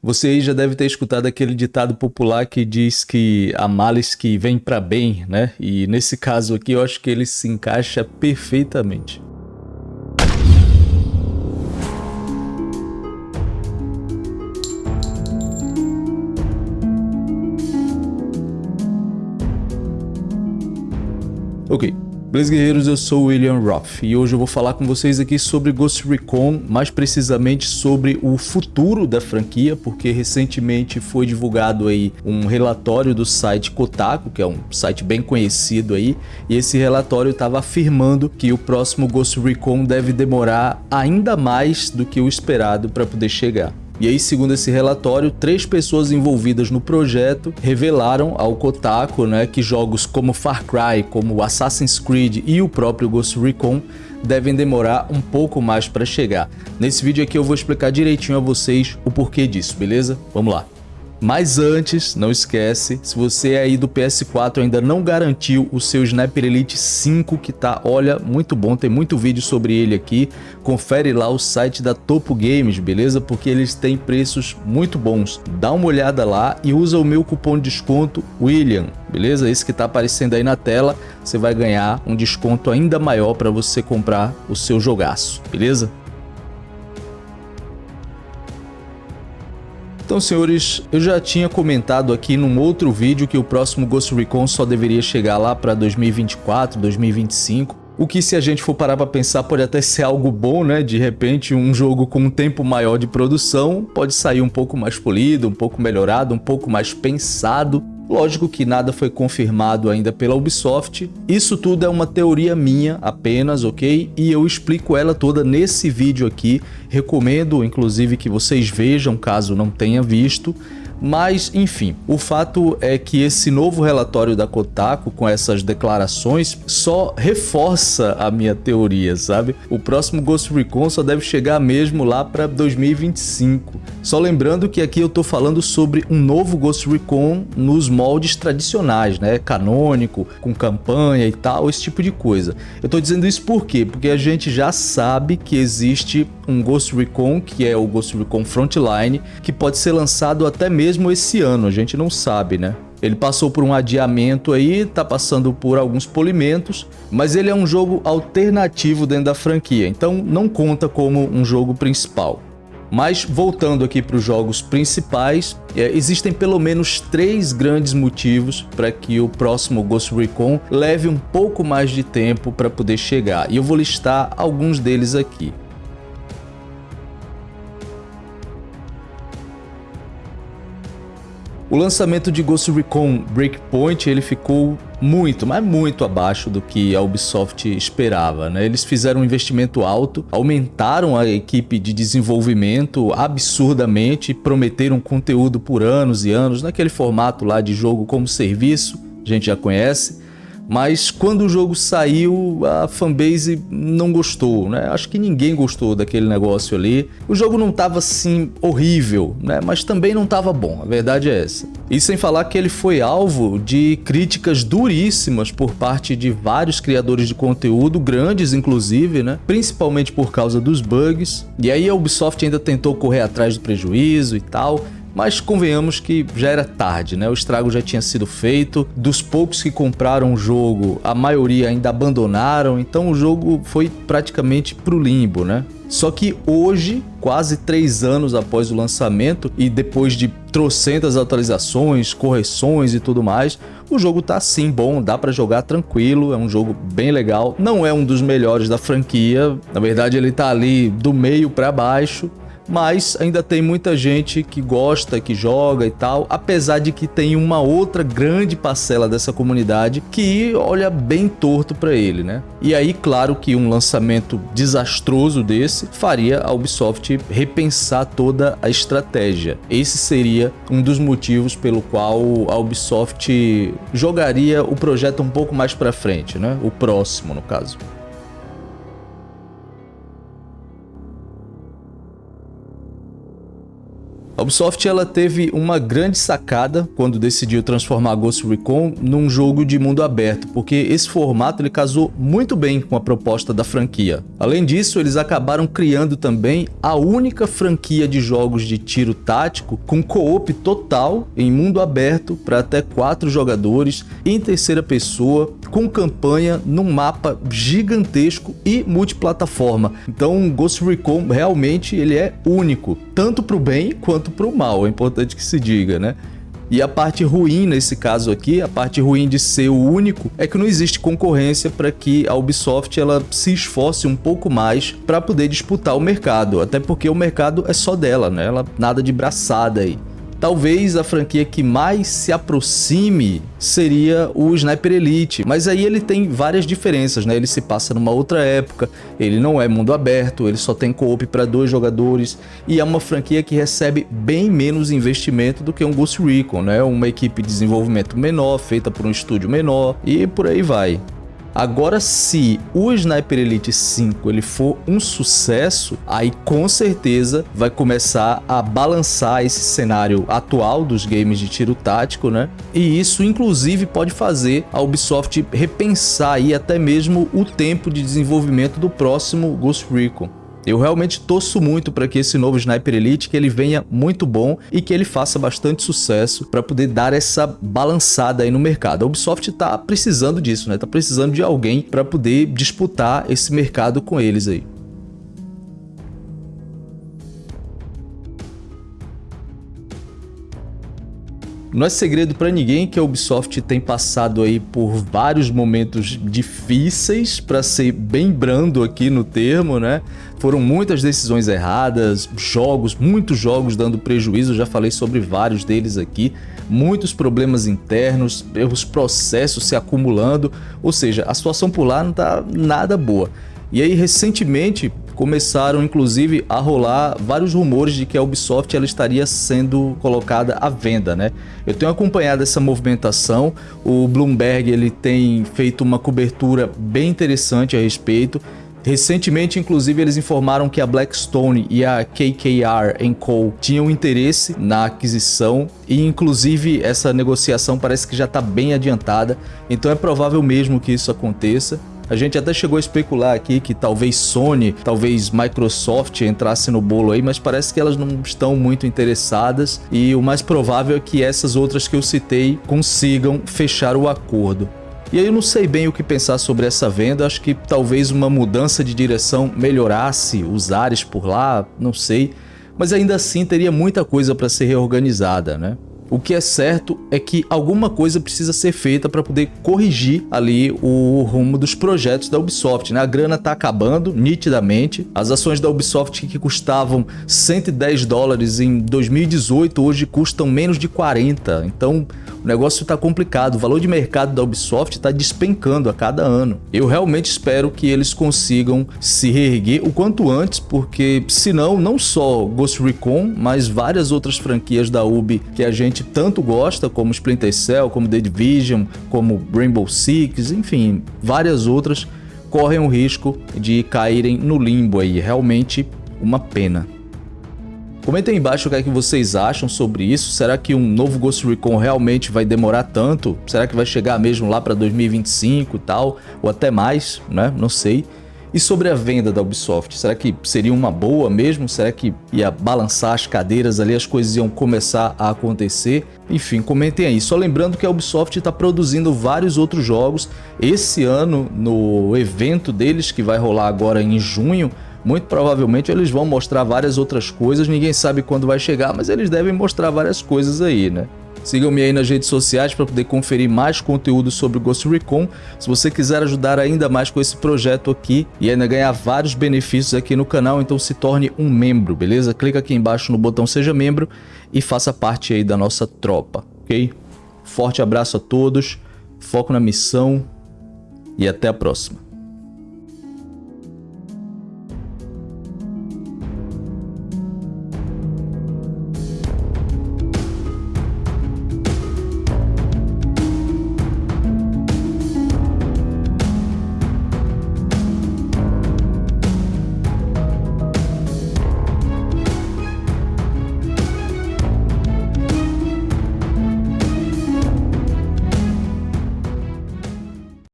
Você aí já deve ter escutado aquele ditado popular que diz que há males que vêm para bem, né? E nesse caso aqui eu acho que ele se encaixa perfeitamente. Ok, Beleza guerreiros, eu sou o William Roth e hoje eu vou falar com vocês aqui sobre Ghost Recon, mais precisamente sobre o futuro da franquia, porque recentemente foi divulgado aí um relatório do site Kotaku, que é um site bem conhecido aí, e esse relatório estava afirmando que o próximo Ghost Recon deve demorar ainda mais do que o esperado para poder chegar. E aí, segundo esse relatório, três pessoas envolvidas no projeto revelaram ao Kotaku né, que jogos como Far Cry, como Assassin's Creed e o próprio Ghost Recon devem demorar um pouco mais para chegar. Nesse vídeo aqui eu vou explicar direitinho a vocês o porquê disso, beleza? Vamos lá! Mas antes, não esquece, se você aí do PS4 ainda não garantiu o seu Sniper Elite 5, que tá, olha, muito bom, tem muito vídeo sobre ele aqui, confere lá o site da Topo Games, beleza? Porque eles têm preços muito bons. Dá uma olhada lá e usa o meu cupom de desconto William, beleza? Esse que tá aparecendo aí na tela, você vai ganhar um desconto ainda maior para você comprar o seu jogaço, beleza? Então, senhores, eu já tinha comentado aqui num outro vídeo que o próximo Ghost Recon só deveria chegar lá para 2024, 2025. O que se a gente for parar para pensar pode até ser algo bom, né? De repente um jogo com um tempo maior de produção pode sair um pouco mais polido, um pouco melhorado, um pouco mais pensado Lógico que nada foi confirmado ainda pela Ubisoft, isso tudo é uma teoria minha apenas, ok? E eu explico ela toda nesse vídeo aqui, recomendo inclusive que vocês vejam caso não tenha visto, mas, enfim, o fato é que esse novo relatório da Kotaku, com essas declarações, só reforça a minha teoria, sabe? O próximo Ghost Recon só deve chegar mesmo lá para 2025. Só lembrando que aqui eu tô falando sobre um novo Ghost Recon nos moldes tradicionais, né? Canônico, com campanha e tal, esse tipo de coisa. Eu tô dizendo isso por quê? Porque a gente já sabe que existe um Ghost Recon, que é o Ghost Recon Frontline, que pode ser lançado até mesmo esse ano, a gente não sabe, né? Ele passou por um adiamento aí, tá passando por alguns polimentos, mas ele é um jogo alternativo dentro da franquia, então não conta como um jogo principal. Mas voltando aqui para os jogos principais, é, existem pelo menos três grandes motivos para que o próximo Ghost Recon leve um pouco mais de tempo para poder chegar, e eu vou listar alguns deles aqui. O lançamento de Ghost Recon Breakpoint ele ficou muito, mas muito abaixo do que a Ubisoft esperava. Né? Eles fizeram um investimento alto, aumentaram a equipe de desenvolvimento absurdamente, prometeram conteúdo por anos e anos, naquele formato lá de jogo como serviço, a gente já conhece mas quando o jogo saiu, a fanbase não gostou, né? Acho que ninguém gostou daquele negócio ali. O jogo não estava assim horrível, né? Mas também não estava bom, a verdade é essa. E sem falar que ele foi alvo de críticas duríssimas por parte de vários criadores de conteúdo, grandes inclusive, né? Principalmente por causa dos bugs. E aí a Ubisoft ainda tentou correr atrás do prejuízo e tal, mas convenhamos que já era tarde, né? O estrago já tinha sido feito, dos poucos que compraram o jogo, a maioria ainda abandonaram, então o jogo foi praticamente pro limbo, né? Só que hoje, quase três anos após o lançamento e depois de trocentas atualizações, correções e tudo mais, o jogo tá sim bom, dá para jogar tranquilo, é um jogo bem legal. Não é um dos melhores da franquia, na verdade ele tá ali do meio para baixo, mas ainda tem muita gente que gosta, que joga e tal, apesar de que tem uma outra grande parcela dessa comunidade que olha bem torto para ele, né? E aí, claro que um lançamento desastroso desse faria a Ubisoft repensar toda a estratégia. Esse seria um dos motivos pelo qual a Ubisoft jogaria o projeto um pouco mais para frente, né? O próximo, no caso. A Ubisoft ela teve uma grande sacada quando decidiu transformar Ghost Recon num jogo de mundo aberto, porque esse formato ele casou muito bem com a proposta da franquia. Além disso, eles acabaram criando também a única franquia de jogos de tiro tático com co-op total em mundo aberto para até quatro jogadores em terceira pessoa, com campanha num mapa gigantesco e multiplataforma. Então, Ghost Recon realmente ele é único, tanto para o bem quanto para o mal, é importante que se diga, né? E a parte ruim nesse caso aqui, a parte ruim de ser o único, é que não existe concorrência para que a Ubisoft ela se esforce um pouco mais para poder disputar o mercado, até porque o mercado é só dela, né? Ela nada de braçada aí. Talvez a franquia que mais se aproxime seria o Sniper Elite, mas aí ele tem várias diferenças, né? Ele se passa numa outra época, ele não é mundo aberto, ele só tem co-op para dois jogadores e é uma franquia que recebe bem menos investimento do que um Ghost Recon, né? Uma equipe de desenvolvimento menor, feita por um estúdio menor e por aí vai. Agora, se o Sniper Elite 5 ele for um sucesso, aí com certeza vai começar a balançar esse cenário atual dos games de tiro tático, né? E isso, inclusive, pode fazer a Ubisoft repensar aí até mesmo o tempo de desenvolvimento do próximo Ghost Recon. Eu realmente torço muito para que esse novo Sniper Elite que ele venha muito bom e que ele faça bastante sucesso para poder dar essa balançada aí no mercado. A Ubisoft está precisando disso, né? Tá precisando de alguém para poder disputar esse mercado com eles aí. Não é segredo para ninguém que a Ubisoft tem passado aí por vários momentos difíceis, para ser bem brando aqui no termo, né? Foram muitas decisões erradas, jogos, muitos jogos dando prejuízo, já falei sobre vários deles aqui, muitos problemas internos, os processos se acumulando, ou seja, a situação por lá não tá nada boa. E aí, recentemente, começaram inclusive a rolar vários rumores de que a Ubisoft ela estaria sendo colocada à venda, né? Eu tenho acompanhado essa movimentação, o Bloomberg ele tem feito uma cobertura bem interessante a respeito. Recentemente, inclusive, eles informaram que a Blackstone e a KKR Co tinham interesse na aquisição e, inclusive, essa negociação parece que já está bem adiantada, então é provável mesmo que isso aconteça. A gente até chegou a especular aqui que talvez Sony, talvez Microsoft entrasse no bolo aí, mas parece que elas não estão muito interessadas e o mais provável é que essas outras que eu citei consigam fechar o acordo. E aí eu não sei bem o que pensar sobre essa venda, acho que talvez uma mudança de direção melhorasse os ares por lá, não sei, mas ainda assim teria muita coisa para ser reorganizada, né? O que é certo é que alguma coisa precisa ser feita para poder corrigir ali o rumo dos projetos da Ubisoft. Né? A grana está acabando nitidamente. As ações da Ubisoft que custavam 110 dólares em 2018 hoje custam menos de 40. Então o negócio está complicado. O valor de mercado da Ubisoft está despencando a cada ano. Eu realmente espero que eles consigam se reerguer o quanto antes, porque senão não só Ghost Recon, mas várias outras franquias da Ubi que a gente gente tanto gosta, como Splinter Cell, como The Division, como Rainbow Six, enfim, várias outras, correm o risco de caírem no limbo aí. Realmente uma pena. Comentem aí embaixo o que, é que vocês acham sobre isso. Será que um novo Ghost Recon realmente vai demorar tanto? Será que vai chegar mesmo lá para 2025 e tal? Ou até mais, né? Não sei. E sobre a venda da Ubisoft, será que seria uma boa mesmo? Será que ia balançar as cadeiras ali, as coisas iam começar a acontecer? Enfim, comentem aí. Só lembrando que a Ubisoft está produzindo vários outros jogos. Esse ano, no evento deles, que vai rolar agora em junho, muito provavelmente eles vão mostrar várias outras coisas. Ninguém sabe quando vai chegar, mas eles devem mostrar várias coisas aí, né? Sigam-me aí nas redes sociais para poder conferir mais conteúdo sobre o Ghost Recon. Se você quiser ajudar ainda mais com esse projeto aqui e ainda ganhar vários benefícios aqui no canal, então se torne um membro, beleza? Clica aqui embaixo no botão Seja Membro e faça parte aí da nossa tropa, ok? Forte abraço a todos, foco na missão e até a próxima.